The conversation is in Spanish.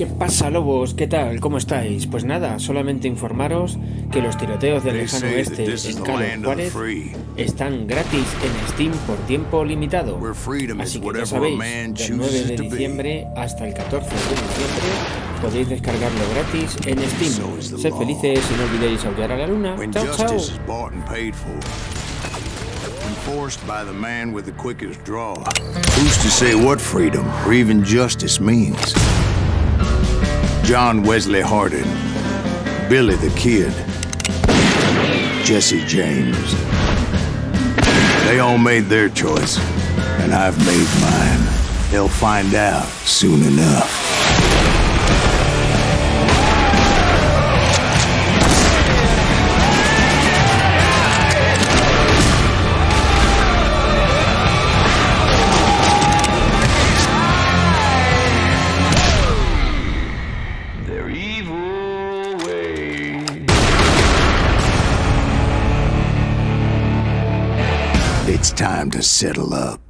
¿Qué pasa, lobos? ¿Qué tal? ¿Cómo estáis? Pues nada, solamente informaros que los tiroteos del lejano oeste en Carlos Juárez están gratis en Steam por tiempo limitado. Así que ya sabéis, del 9 de diciembre hasta el 14 de diciembre podéis descargarlo gratis en Steam. Sed felices y no olvidéis aullar a la luna. Chao, chao. John Wesley Hardin, Billy the Kid, Jesse James. They all made their choice, and I've made mine. They'll find out soon enough. It's time to settle up.